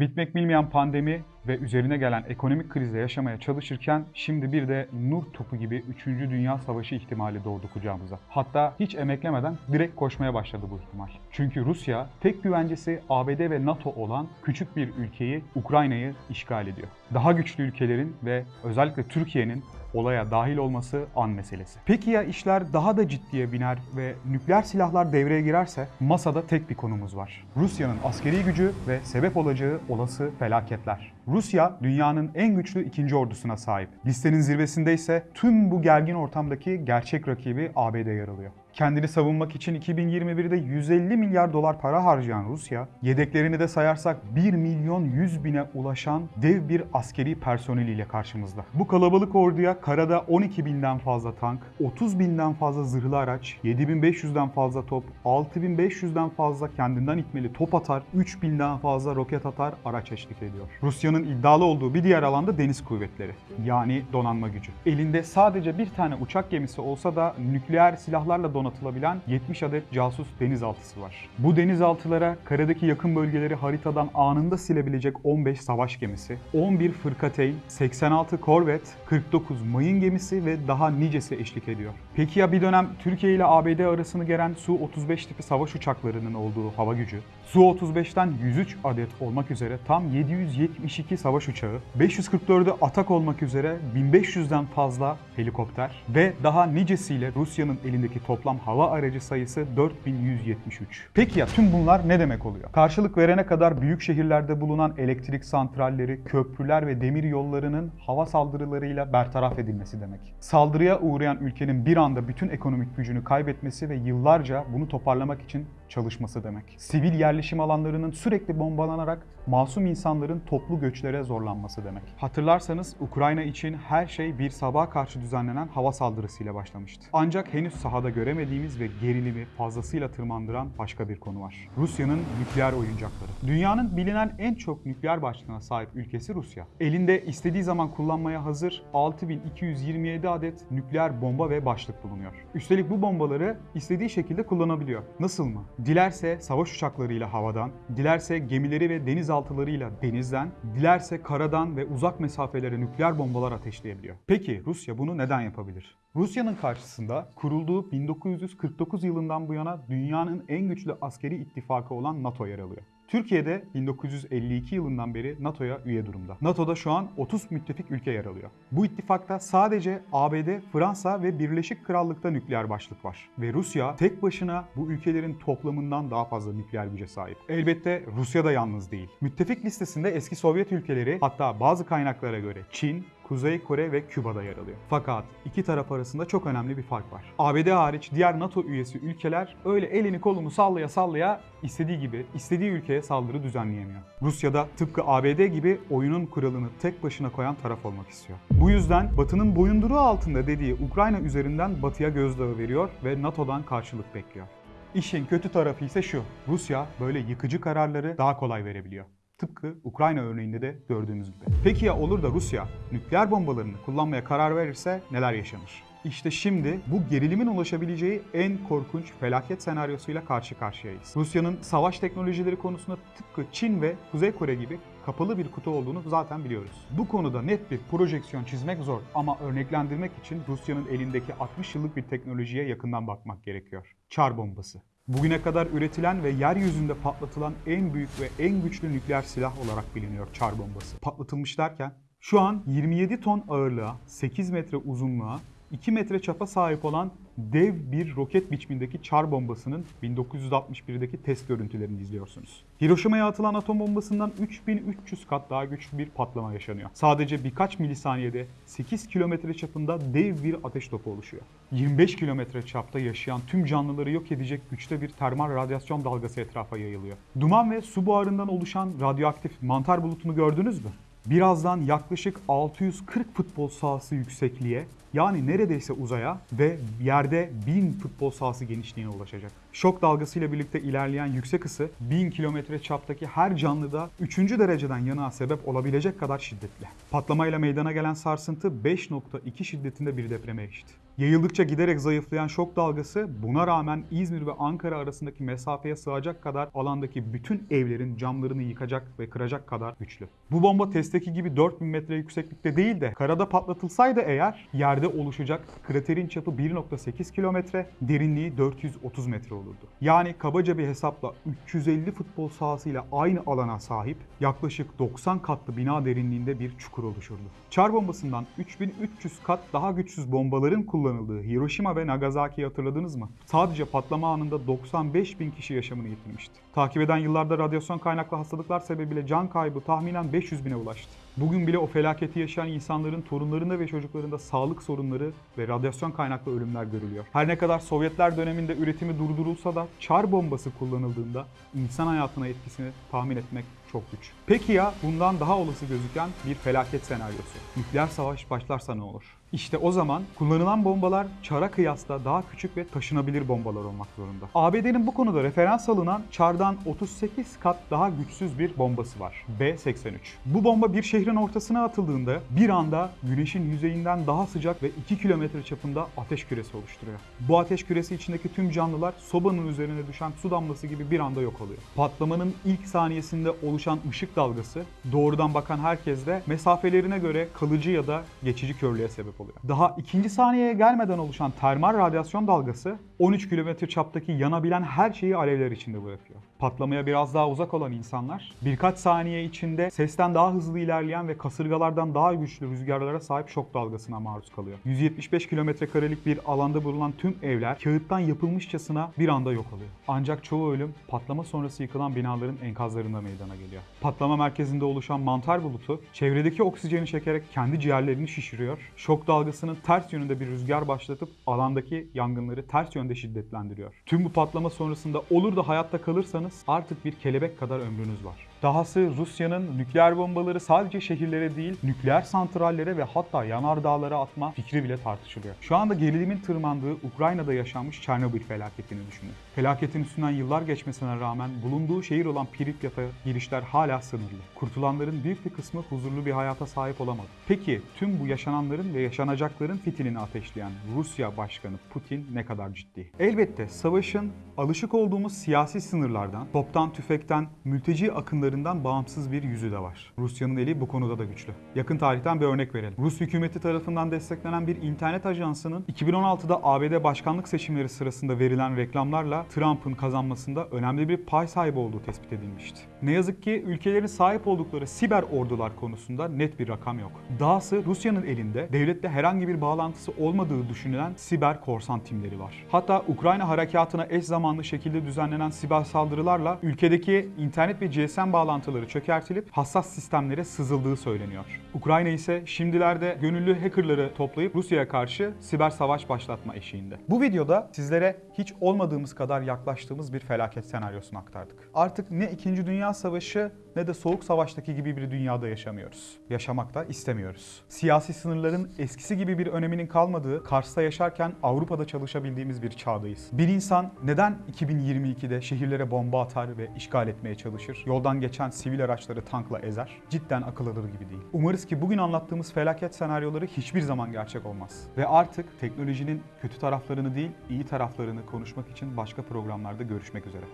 Bitmek bilmeyen pandemi ve üzerine gelen ekonomik krizle yaşamaya çalışırken şimdi bir de Nuh topu gibi 3. Dünya Savaşı ihtimali doğdu kucağımıza. Hatta hiç emeklemeden direkt koşmaya başladı bu ihtimal. Çünkü Rusya tek güvencesi ABD ve NATO olan küçük bir ülkeyi Ukrayna'yı işgal ediyor. Daha güçlü ülkelerin ve özellikle Türkiye'nin olaya dahil olması an meselesi. Peki ya işler daha da ciddiye biner ve nükleer silahlar devreye girerse masada tek bir konumuz var. Rusya'nın askeri gücü ve sebep olacağı olası felaketler. Rusya dünyanın en güçlü ikinci ordusuna sahip. Listenin zirvesinde ise tüm bu gergin ortamdaki gerçek rakibi ABD yer alıyor. Kendini savunmak için 2021'de 150 milyar dolar para harcayan Rusya, yedeklerini de sayarsak 1 milyon 100 bine ulaşan dev bir askeri personeliyle karşımızda. Bu kalabalık orduya karada 12 binden fazla tank, 30 binden fazla zırhlı araç, 7500'den fazla top, 6500'den fazla kendinden itmeli top atar, 3000'den fazla roket atar araç eşlik ediyor. Rusya'nın iddialı olduğu bir diğer alanda deniz kuvvetleri yani donanma gücü. Elinde sadece bir tane uçak gemisi olsa da nükleer silahlarla donatılabilen 70 adet casus denizaltısı var. Bu denizaltılara karadaki yakın bölgeleri haritadan anında silebilecek 15 savaş gemisi, 11 fırkateyn, 86 korvet, 49 mayın gemisi ve daha nicesi eşlik ediyor. Peki ya bir dönem Türkiye ile ABD arasını geren Su-35 tipi savaş uçaklarının olduğu hava gücü? Su-35'ten 103 adet olmak üzere tam 772 savaş uçağı, 544'ü atak olmak üzere 1500'den fazla helikopter ve daha nicesiyle Rusya'nın elindeki toplam hava aracı sayısı 4173. Peki ya tüm bunlar ne demek oluyor? Karşılık verene kadar büyük şehirlerde bulunan elektrik santralleri, köprüler ve demir yollarının hava saldırılarıyla bertaraf edilmesi demek. Saldırıya uğrayan ülkenin bir anda bütün ekonomik gücünü kaybetmesi ve yıllarca bunu toparlamak için çalışması demek. Sivil yerleşim alanlarının sürekli bombalanarak masum insanların toplu göçlere zorlanması demek. Hatırlarsanız Ukrayna için her şey bir sabaha karşı düzenlenen hava saldırısıyla başlamıştı. Ancak henüz sahada göremediğimiz ve gerilimi fazlasıyla tırmandıran başka bir konu var. Rusya'nın nükleer oyuncakları. Dünyanın bilinen en çok nükleer başlığına sahip ülkesi Rusya. Elinde istediği zaman kullanmaya hazır 6227 adet nükleer bomba ve başlık bulunuyor. Üstelik bu bombaları istediği şekilde kullanabiliyor. Nasıl mı? Dilerse savaş uçaklarıyla havadan, dilerse gemileri ve denizaltılarıyla denizden, dilerse karadan ve uzak mesafelere nükleer bombalar ateşleyebiliyor. Peki Rusya bunu neden yapabilir? Rusya'nın karşısında kurulduğu 1949 yılından bu yana dünyanın en güçlü askeri ittifakı olan NATO yer alıyor. Türkiye'de 1952 yılından beri NATO'ya üye durumda. NATO'da şu an 30 müttefik ülke yer alıyor. Bu ittifakta sadece ABD, Fransa ve Birleşik Krallık'ta nükleer başlık var. Ve Rusya tek başına bu ülkelerin toplamından daha fazla nükleer güce sahip. Elbette Rusya da yalnız değil. Müttefik listesinde eski Sovyet ülkeleri hatta bazı kaynaklara göre Çin, Kuzey Kore ve Küba'da yer alıyor. Fakat iki taraf arasında çok önemli bir fark var. ABD hariç diğer NATO üyesi ülkeler öyle elini kolunu sallaya sallaya istediği gibi istediği ülkeye saldırı düzenleyemiyor. Rusya da tıpkı ABD gibi oyunun kuralını tek başına koyan taraf olmak istiyor. Bu yüzden Batı'nın boyunduruğu altında dediği Ukrayna üzerinden Batı'ya gözdağı veriyor ve NATO'dan karşılık bekliyor. İşin kötü tarafı ise şu. Rusya böyle yıkıcı kararları daha kolay verebiliyor. Tıpkı Ukrayna örneğinde de gördüğümüz gibi. Peki ya olur da Rusya nükleer bombalarını kullanmaya karar verirse neler yaşanır? İşte şimdi bu gerilimin ulaşabileceği en korkunç felaket senaryosuyla karşı karşıyayız. Rusya'nın savaş teknolojileri konusunda tıpkı Çin ve Kuzey Kore gibi kapalı bir kutu olduğunu zaten biliyoruz. Bu konuda net bir projeksiyon çizmek zor ama örneklendirmek için Rusya'nın elindeki 60 yıllık bir teknolojiye yakından bakmak gerekiyor. Çar bombası. Bugüne kadar üretilen ve yeryüzünde patlatılan en büyük ve en güçlü nükleer silah olarak biliniyor çar bombası. Patlatılmış derken şu an 27 ton ağırlığa, 8 metre uzunluğa, 2 metre çapa sahip olan dev bir roket biçimindeki çar bombasının 1961'deki test görüntülerini izliyorsunuz. Hiroşima'ya atılan atom bombasından 3300 kat daha güçlü bir patlama yaşanıyor. Sadece birkaç milisaniyede 8 kilometre çapında dev bir ateş topu oluşuyor. 25 kilometre çapta yaşayan tüm canlıları yok edecek güçte bir termal radyasyon dalgası etrafa yayılıyor. Duman ve su buharından oluşan radyoaktif mantar bulutunu gördünüz mü? Birazdan yaklaşık 640 futbol sahası yüksekliğe Yani neredeyse uzaya ve yerde 1000 futbol sahası genişliğine ulaşacak. Şok dalgasıyla birlikte ilerleyen yüksek ısı 1000 kilometre çaptaki her canlıda 3. dereceden yanığa sebep olabilecek kadar şiddetli. Patlamayla meydana gelen sarsıntı 5.2 şiddetinde bir depreme eşit. Yayıldıkça giderek zayıflayan şok dalgası buna rağmen İzmir ve Ankara arasındaki mesafeye sığacak kadar alandaki bütün evlerin camlarını yıkacak ve kıracak kadar güçlü. Bu bomba testteki gibi 4000 metre yükseklikte değil de karada patlatılsaydı eğer yerde oluşacak kraterin çapı 1.8 kilometre, derinliği 430 metre olurdu. Yani kabaca bir hesapla 350 futbol sahasıyla aynı alana sahip yaklaşık 90 katlı bina derinliğinde bir çukur oluşurdu. Çar bombasından 3300 kat daha güçsüz bombaların kullanıldığı Hiroşima ve Nagasaki'yi hatırladınız mı? Sadece patlama anında 95 bin kişi yaşamını yitirmişti. Takip eden yıllarda radyasyon kaynaklı hastalıklar sebebiyle can kaybı tahminen 500 bine ulaştı. Bugün bile o felaketi yaşayan insanların torunlarında ve çocuklarında sağlık sorunları ve radyasyon kaynaklı ölümler görülüyor. Her ne kadar Sovyetler döneminde üretimi durdurulsa da çar bombası kullanıldığında insan hayatına etkisini tahmin etmek çok güç. Peki ya bundan daha olası gözüken bir felaket senaryosu? Nükleer savaş başlarsa ne olur? İşte o zaman kullanılan bombalar çara kıyasla daha küçük ve taşınabilir bombalar olmak zorunda. ABD'nin bu konuda referans alınan çardan 38 kat daha güçsüz bir bombası var. B-83. Bu bomba bir şehrin ortasına atıldığında bir anda güneşin yüzeyinden daha sıcak ve 2 kilometre çapında ateş küresi oluşturuyor. Bu ateş küresi içindeki tüm canlılar sobanın üzerine düşen su damlası gibi bir anda yok oluyor. Patlamanın ilk saniyesinde oluşan ışık dalgası doğrudan bakan herkeste mesafelerine göre kalıcı ya da geçici körlüğe sebep oluyor. Daha ikinci saniyeye gelmeden oluşan termal radyasyon dalgası 13 kilometre çaptaki yanabilen her şeyi alevler içinde bırakıyor. Patlamaya biraz daha uzak olan insanlar birkaç saniye içinde sesten daha hızlı ilerleyen ve kasırgalardan daha güçlü rüzgarlara sahip şok dalgasına maruz kalıyor. 175 kilometre karelik bir alanda bulunan tüm evler kağıttan yapılmışçasına bir anda yok oluyor. Ancak çoğu ölüm patlama sonrası yıkılan binaların enkazlarında meydana geliyor. Patlama merkezinde oluşan mantar bulutu çevredeki oksijeni çekerek kendi ciğerlerini şişiriyor. Şok dalgasının ters yönünde bir rüzgar başlatıp alandaki yangınları ters yönde şiddetlendiriyor. Tüm bu patlama sonrasında olur da hayatta kalırsanız artık bir kelebek kadar ömrünüz var. Dahası Rusya'nın nükleer bombaları sadece şehirlere değil, nükleer santrallere ve hatta yanardağlara atma fikri bile tartışılıyor. Şu anda gerilimin tırmandığı Ukrayna'da yaşanmış Çernobil felaketini düşünün. Felaketin üstünden yıllar geçmesine rağmen bulunduğu şehir olan Pripyat'a girişler hala sınırlı. Kurtulanların büyük bir kısmı huzurlu bir hayata sahip olamadı. Peki tüm bu yaşananların ve yaşanacakların fitilini ateşleyen Rusya Başkanı Putin ne kadar ciddi? Elbette savaşın alışık olduğumuz siyasi sınırlardan, toptan tüfekten, mülteci akınlarından bağımsız bir yüzü de var. Rusya'nın eli bu konuda da güçlü. Yakın tarihten bir örnek verelim. Rus hükümeti tarafından desteklenen bir internet ajansının 2016'da ABD başkanlık seçimleri sırasında verilen reklamlarla Trump'ın kazanmasında önemli bir pay sahibi olduğu tespit edilmişti. Ne yazık ki ülkelerin sahip oldukları siber ordular konusunda net bir rakam yok. Dahası Rusya'nın elinde devlette herhangi bir bağlantısı olmadığı düşünülen siber korsan timleri var. Hatta Ukrayna harekatına eş zamanlı şekilde düzenlenen siber saldırılarla ülkedeki internet ve GSM bağlantıları çökertilip hassas sistemlere sızıldığı söyleniyor. Ukrayna ise şimdilerde gönüllü hackerları toplayıp Rusya'ya karşı siber savaş başlatma eşiğinde. Bu videoda sizlere hiç olmadığımız kadar yaklaştığımız bir felaket senaryosunu aktardık. Artık ne 2. Dünya Savaşı ne de Soğuk Savaş'taki gibi bir dünyada yaşamıyoruz. Yaşamak da istemiyoruz. Siyasi sınırların eskisi gibi bir öneminin kalmadığı, Kars'ta yaşarken Avrupa'da çalışabildiğimiz bir çağdayız. Bir insan neden 2022'de şehirlere bomba atar ve işgal etmeye çalışır? Yoldan geçen sivil araçları tankla ezer? Cidden akıl alır gibi değil. Umarız ki bugün anlattığımız felaket senaryoları hiçbir zaman gerçek olmaz. Ve artık teknolojinin kötü taraflarını değil, iyi taraflarını konuşmak için başka programlarda görüşmek üzere.